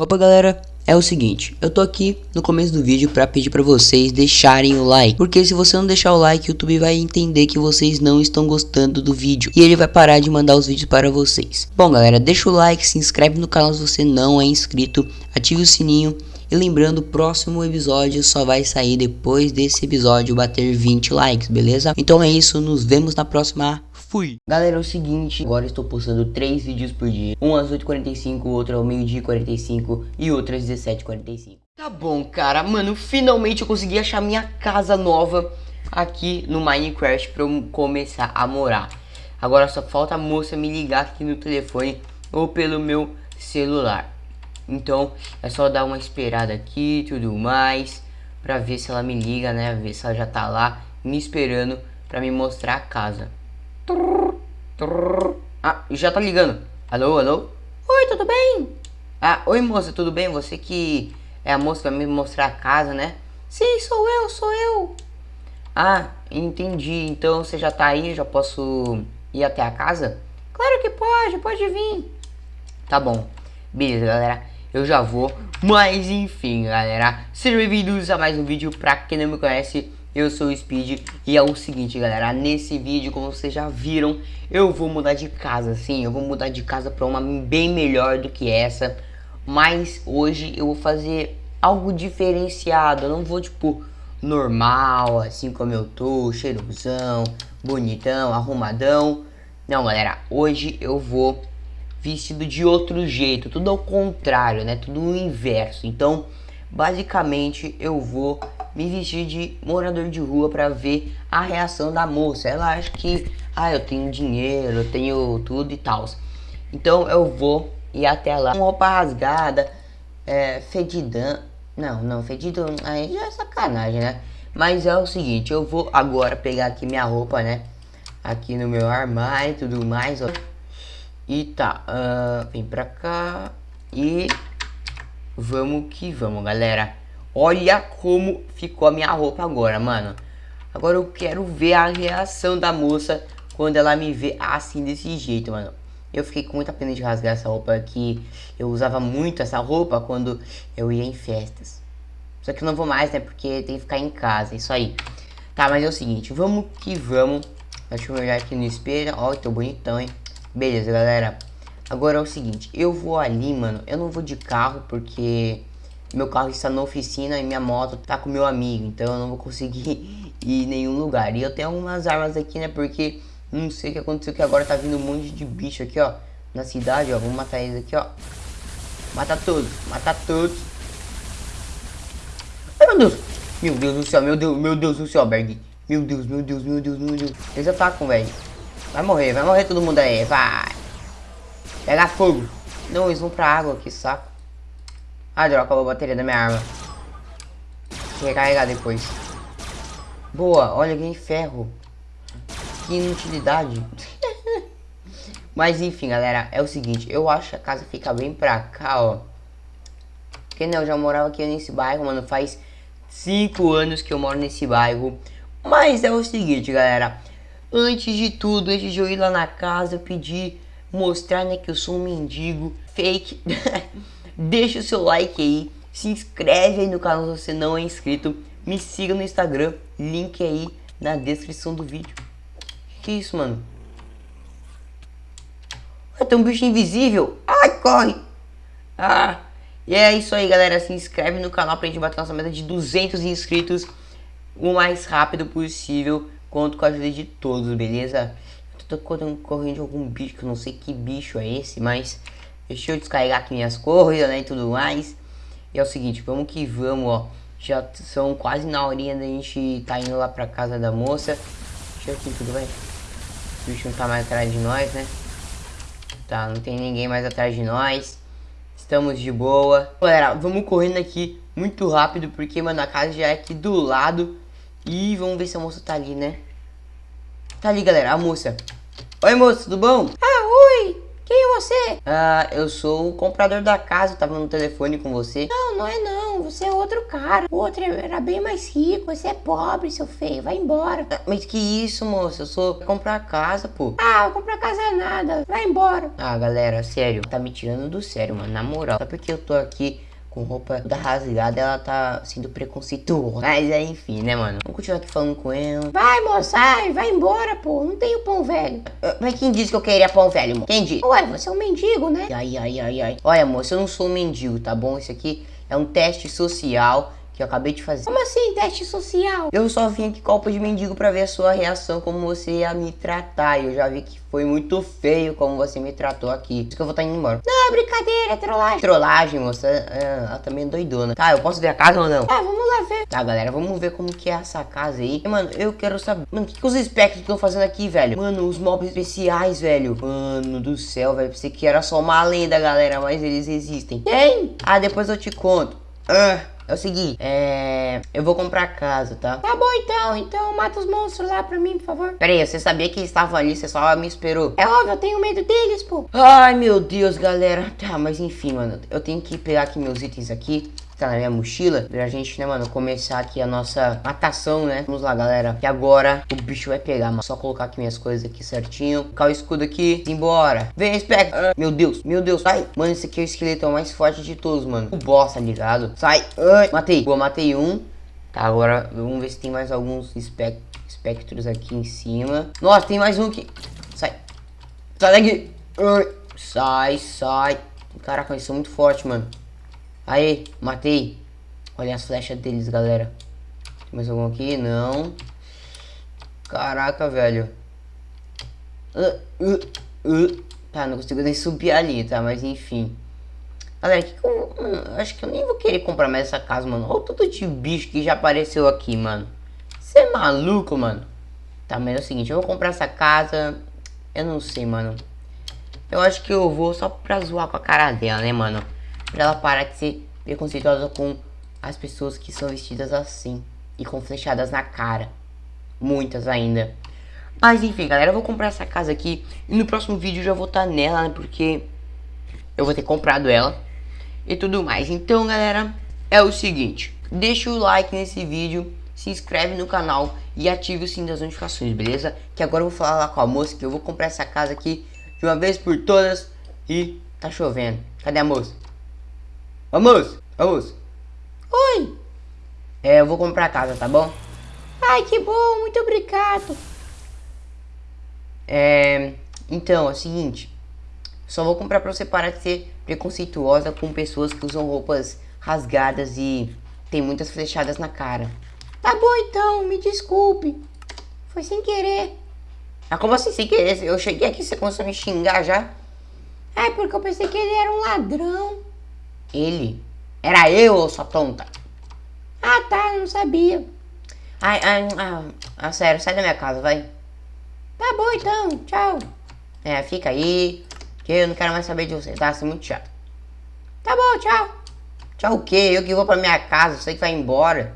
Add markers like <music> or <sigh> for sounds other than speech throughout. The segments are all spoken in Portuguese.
Opa galera, é o seguinte, eu tô aqui no começo do vídeo pra pedir pra vocês deixarem o like Porque se você não deixar o like, o YouTube vai entender que vocês não estão gostando do vídeo E ele vai parar de mandar os vídeos para vocês Bom galera, deixa o like, se inscreve no canal se você não é inscrito Ative o sininho e lembrando, o próximo episódio só vai sair depois desse episódio bater 20 likes, beleza? Então é isso, nos vemos na próxima fui. Galera, é o seguinte, agora estou postando 3 vídeos por dia. Um às 8h45, outro ao meio-dia 45 e outro às 17h45. Tá bom, cara. Mano, finalmente eu consegui achar minha casa nova aqui no Minecraft pra eu começar a morar. Agora só falta a moça me ligar aqui no telefone ou pelo meu celular. Então é só dar uma esperada aqui e tudo mais pra ver se ela me liga, né? Ver se ela já tá lá me esperando pra me mostrar a casa. Ah, já tá ligando. Alô, alô? Oi, tudo bem? Ah, oi moça, tudo bem? Você que é a moça que vai me mostrar a casa, né? Sim, sou eu, sou eu. Ah, entendi. Então você já tá aí, já posso ir até a casa? Claro que pode, pode vir. Tá bom. Beleza, galera. Eu já vou. Mas enfim, galera. Sejam bem-vindos a mais um vídeo. Pra quem não me conhece, eu sou o Speed e é o seguinte galera, nesse vídeo como vocês já viram, eu vou mudar de casa, sim, eu vou mudar de casa para uma bem melhor do que essa, mas hoje eu vou fazer algo diferenciado, eu não vou tipo normal, assim como eu tô, cheirosão, bonitão, arrumadão, não galera, hoje eu vou vestido de outro jeito, tudo ao contrário, né, tudo o inverso, então basicamente eu vou me vestir de morador de rua para ver a reação da moça. Ela acha que, ah, eu tenho dinheiro, eu tenho tudo e tal. Então eu vou ir até lá com roupa rasgada, é, fedidão. Não, não, fedido aí já é sacanagem, né? Mas é o seguinte, eu vou agora pegar aqui minha roupa, né? Aqui no meu armário e tudo mais, ó. E tá, uh, vem pra cá e vamos que vamos, galera. Olha como ficou a minha roupa agora, mano. Agora eu quero ver a reação da moça quando ela me vê assim, desse jeito, mano. Eu fiquei com muita pena de rasgar essa roupa aqui. Eu usava muito essa roupa quando eu ia em festas. Só que eu não vou mais, né? Porque tem que ficar em casa, isso aí. Tá, mas é o seguinte, vamos que vamos. Deixa eu olhar aqui no espelho. Ó, tô bonitão, hein? Beleza, galera. Agora é o seguinte, eu vou ali, mano. Eu não vou de carro porque meu carro está na oficina e minha moto tá com meu amigo, então eu não vou conseguir <laughs> ir em nenhum lugar. E eu tenho algumas armas aqui, né, porque não sei o que aconteceu que agora tá vindo um monte de bicho aqui, ó, na cidade, ó. Vamos matar eles aqui, ó. Matar todos, matar todos. Ai, meu Deus. Meu Deus do céu, meu Deus, meu Deus do céu, Berg. Meu Deus, meu Deus, meu Deus, meu Deus. Eles atacam, velho. Vai morrer, vai morrer todo mundo aí, vai. Pega fogo. Não, eles vão pra água, que saco. Ah, droga, acabou a bateria da minha arma. Vou recarregar depois. Boa, olha, ganhei ferro. Que inutilidade. <laughs> Mas enfim, galera, é o seguinte. Eu acho que a casa fica bem pra cá, ó. Porque, né, eu já morava aqui nesse bairro, mano. Faz 5 anos que eu moro nesse bairro. Mas é o seguinte, galera. Antes de tudo, antes de eu ir lá na casa, eu pedi mostrar, né, que eu sou um mendigo fake. <laughs> Deixa o seu like aí, se inscreve aí no canal se você não é inscrito, me siga no Instagram, link aí na descrição do vídeo. Que isso, mano? Ah, tem um bicho invisível. Ai, corre. Ah, e é isso aí, galera. Se inscreve no canal pra gente bater nossa meta de 200 inscritos o mais rápido possível. Conto com a ajuda de todos, beleza? Tô correndo de algum bicho, que eu não sei que bicho é esse, mas... Deixa eu descarregar aqui minhas <laughs> coisas, né, e tudo mais. E é o seguinte, vamos que vamos, ó. Já são quase na horinha da gente tá indo lá pra casa da moça. Deixa eu aqui tudo bem. O bicho não tá mais atrás de nós, né? Tá, não tem ninguém mais atrás de nós. Estamos de boa. Galera, vamos correndo aqui muito rápido, porque, mano, a casa já é aqui do lado. E vamos ver se a moça tá ali, né? Tá ali, galera, a moça. Oi, moça, tudo bom? Ah, oi! Quem é você? Ah, eu sou o comprador da casa, eu tava no telefone com você. Não, não é não. Você é outro cara. O outro era bem mais rico. Você é pobre, seu feio. Vai embora. Ah, Mas que isso, moça? Eu sou pra comprar casa, pô. Ah, comprar casa é nada. Vai embora. Ah, galera, sério, tá me tirando do sério, mano, na moral. Só porque eu tô aqui com roupa da rasgada, ela tá sendo preconceituosa. Mas é, enfim, né, mano? Vamos continuar aqui falando com ela. Vai, moça. Ai, vai embora, pô. Não tem o pão velho. Ah, Mas quem disse que eu queria pão velho, mano? Quem disse? Ué, você é um mendigo, né? Ai, ai, ai, ai. Olha, moça, eu não sou um mendigo, tá bom? Isso aqui é um teste social que eu acabei de fazer. Como assim, teste social? Eu só vim aqui com roupa de mendigo pra ver a sua reação, como você ia me tratar. E eu já vi que foi muito feio como você me tratou aqui. Por isso que eu vou estar indo embora. Não, é brincadeira, é trollagem. Trollagem, moça. É, ela também é doidona. Tá, eu posso ver a casa ou não? Ah, vamos lá ver. Tá, galera, vamos ver como que é essa casa aí. E, mano, eu quero saber... Mano, o que, que os espectros estão fazendo aqui, velho? Mano, os mobs especiais, velho. Mano do céu, velho. Pensei que era só uma lenda, galera, mas eles existem. Quem? Ah, depois eu te conto. Ah, é o seguinte, é... Eu vou comprar casa, tá? Tá bom então. Então mata os monstros lá pra mim, por favor. Pera aí, você sabia que estavam ali, você só me esperou. É óbvio, eu tenho medo deles, pô. Ai, meu Deus, galera. Tá, mas enfim, mano. Eu tenho que pegar aqui meus itens aqui. Tá na minha mochila. Pra gente, né, mano, começar aqui a nossa matação, né? Vamos lá, galera. Que agora o bicho vai pegar, mano. Só colocar aqui minhas coisas aqui certinho. Colocar o escudo aqui. Embora. Vem, Spec. Ah, meu Deus, meu Deus. Sai. Mano, esse aqui é o esqueleto mais forte de todos, mano. O boss, tá ligado? Sai. Ai. Matei. Boa, matei um. Tá, agora vamos ver se tem mais alguns espec espectros aqui em cima. Nossa, tem mais um aqui. Sai. Sai daqui. Ai. Sai, sai. Caraca, eles são muito fortes, mano. Aí, matei. Olha as flechas deles, galera. Tem mais algum aqui? Não. Caraca, velho. Uh, uh, uh. Tá, não consigo nem subir ali, tá? Mas enfim. Galera, que que eu, mano, eu acho que eu nem vou querer comprar mais essa casa, mano. Olha o tanto de bicho que já apareceu aqui, mano. Você é maluco, mano? Tá, mas é o seguinte, eu vou comprar essa casa. Eu não sei, mano. Eu acho que eu vou só pra zoar com a cara dela, né, mano? Pra ela parar de ser preconceituosa com as pessoas que são vestidas assim. E com flechadas na cara. Muitas ainda. Mas enfim, galera, eu vou comprar essa casa aqui. E no próximo vídeo eu já vou estar nela, né? Porque eu vou ter comprado ela. E tudo mais. Então, galera, é o seguinte. Deixa o like nesse vídeo. Se inscreve no canal e ative o sininho das notificações, beleza? Que agora eu vou falar lá com a moça que eu vou comprar essa casa aqui de uma vez por todas. E tá chovendo. Cadê a moça? Ô moça. Oi. É, eu vou comprar casa, tá bom? Ai, que bom. Muito obrigado. É, então, é o seguinte. Só vou comprar pra você parar de ser preconceituosa com pessoas que usam roupas rasgadas e tem muitas flechadas na cara. Tá bom então. Me desculpe. Foi sem querer. Ah, como assim sem querer? Eu cheguei aqui você começou a me xingar já? É porque eu pensei que ele era um ladrão. Ele? Era eu, sua tonta? Ah, tá. Eu não sabia. Ai, ai, ah, ah, sério, sai da minha casa, vai. Tá bom então. Tchau. É, fica aí, que eu não quero mais saber de você, tá? Você é muito chato. Tá bom, tchau. Tchau o quê? Eu que vou pra minha casa, você que vai embora.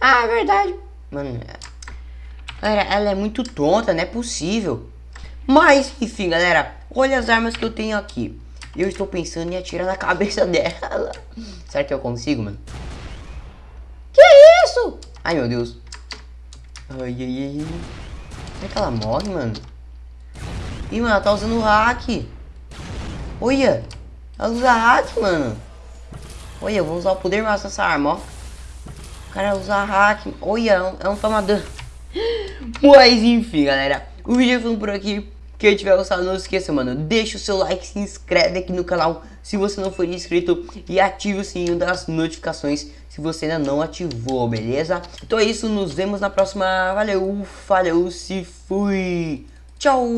Ah, é verdade. Mano, ela é muito tonta, não é possível. Mas, enfim, galera, olha as armas que eu tenho aqui. Eu estou pensando em atirar na cabeça <laughs> dela. Será que eu consigo, mano? Que isso? Ai, meu Deus. Ai, ai, ai. Será que ela morre, mano? Ih, mano, ela tá usando hack. Olha. Ela usa hack, mano. Olha, eu vou usar o poder máximo dessa arma, ó. O cara usa hack. Olha, é um, é um tomador. <gasps> Mas enfim, galera. O vídeo ficando por aqui. Quem tiver gostado, não esqueça, mano. Deixa o seu like, se inscreve aqui no canal se você não for inscrito. E ative o sininho das notificações se você ainda não ativou, beleza? Então é isso, nos vemos na próxima. Valeu, falou, se fui. Tchau!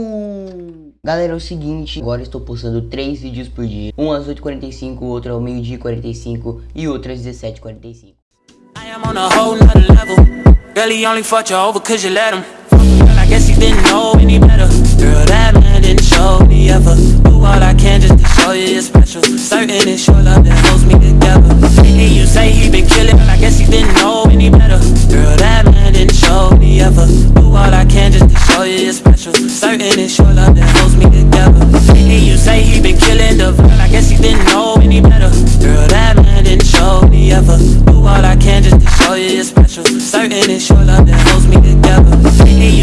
Galera, é o seguinte, agora estou postando 3 vídeos por dia. Um às 8h45, outro ao meio-dia 45 e outro às 17h45. I am on a whole nother level. He only fucked you over cause you let him. Guess he didn't know any better. Girl, that man didn't show me ever. Do all I can just to show you it's special. Certain it's your love that holds me together. And you say he been killing, but I guess he didn't know any better. Girl, that man didn't show me ever. Do all I can just to show you it's special. Certain it's your love that holds me together. And you say he been killing the vibe, I guess he didn't know any better. Girl, that man didn't show me ever. Do all I can just to show you it's special. Certain it's your love that holds me together.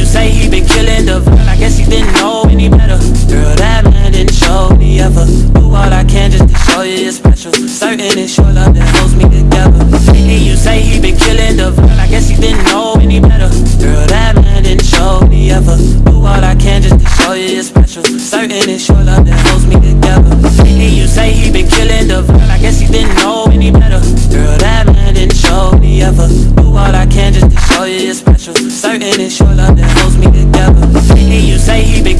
Say he been killing the vibe. I guess he didn't know any better. Girl, that man didn't show me ever. Do all I can just to show you you're special. Certain it's your love that holds me together. And you say he been killing the vibe. I guess he didn't know any better. Girl, that man didn't show me ever. Do all I can just to show you you're special. Certain it's your love that holds me together. And you say he been killing the vibe. I guess he didn't know any better. Girl, that man didn't show me ever. Do all I can just to show you you're special. Certain it's your love that you say he been